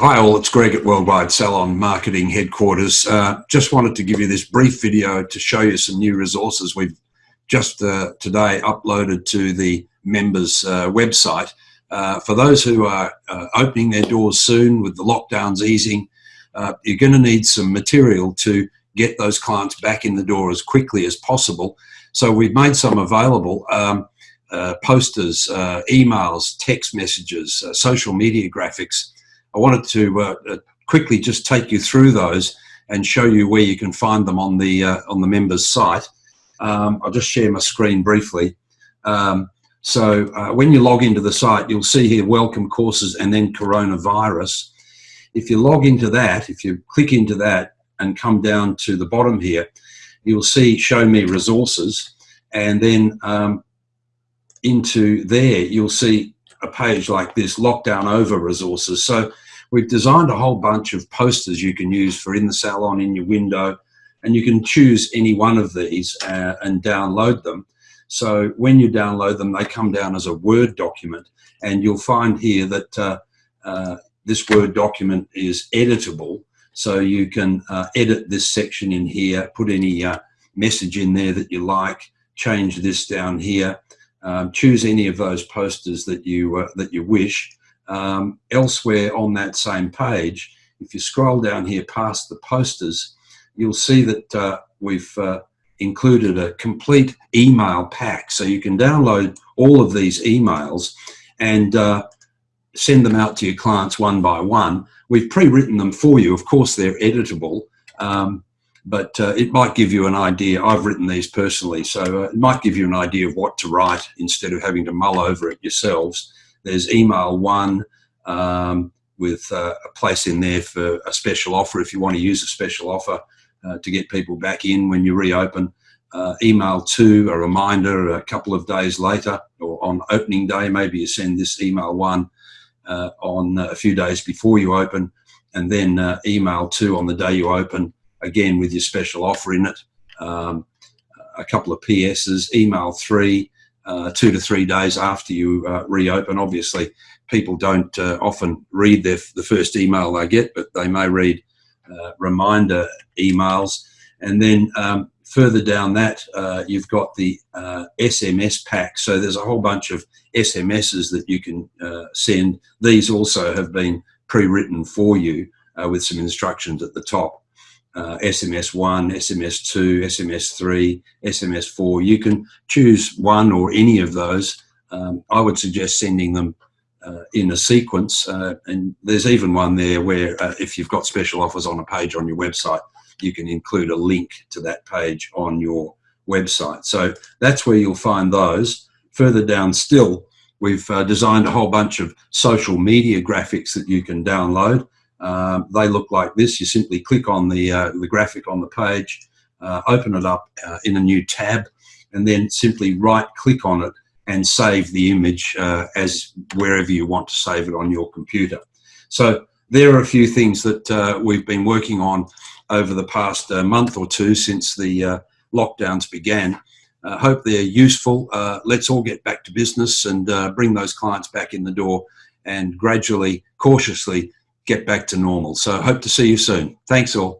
Hi all, it's Greg at Worldwide Salon Marketing Headquarters. Uh, just wanted to give you this brief video to show you some new resources we've just uh, today uploaded to the members uh, website. Uh, for those who are uh, opening their doors soon with the lockdowns easing, uh, you're going to need some material to get those clients back in the door as quickly as possible. So we've made some available. Um, posters, emails, text messages, social media graphics, I wanted to uh, uh, quickly just take you through those and show you where you can find them on the uh, on the members site. Um, I'll just share my screen briefly. Um, so uh, when you log into the site, you'll see here welcome courses and then coronavirus. If you log into that, if you click into that and come down to the bottom here, you'll see show me resources and then um, into there you'll see a page like this, lockdown over resources. So we've designed a whole bunch of posters you can use for in the salon, in your window, and you can choose any one of these uh, and download them. So when you download them, they come down as a Word document, and you'll find here that uh, uh, this Word document is editable. So you can uh, edit this section in here, put any uh, message in there that you like, change this down here, um, choose any of those posters that you uh, that you wish. Um, elsewhere on that same page, if you scroll down here past the posters, you'll see that uh, we've uh, included a complete email pack. So you can download all of these emails and uh, send them out to your clients one by one. We've pre-written them for you. Of course, they're editable. Um, but uh, it might give you an idea. I've written these personally, so uh, it might give you an idea of what to write instead of having to mull over it yourselves. There's email one um, with uh, a place in there for a special offer if you want to use a special offer uh, to get people back in when you reopen. Uh, email two, a reminder a couple of days later or on opening day, maybe you send this email one uh, on a few days before you open and then email two on the day you open again with your special offer in it, um, a couple of PSs, email three, uh, two to three days after you uh, reopen. Obviously, people don't uh, often read their, the first email they get, but they may read uh, reminder emails. And then um, further down that, uh, you've got the SMS uh, pack. So there's a whole bunch of SMSs that you can send. These also have been pre-written for you with some instructions at the top uh, SMS 1, SMS 2, SMS 3, SMS 4. You can choose one or any of those. Um, I would suggest sending them uh, in a sequence. Uh, and there's even one there where uh, if you've got special offers on a page on your website, you can include a link to that page on your website. So that's where you'll find those. Further down still, we've uh, designed a whole bunch of social media graphics that you can download. Um, they look like this. You simply click on the, uh, the graphic on the page, uh, open it up uh, in a new tab, and then simply right click on it and save the image uh, as wherever you want to save it on your computer. So there are a few things that uh, we've been working on over the past uh, month or two since the lockdowns began. Uh, hope they're useful. Uh, let's all get back to business and uh, bring those clients back in the door and gradually, cautiously get back to normal. So hope to see you soon. Thanks all.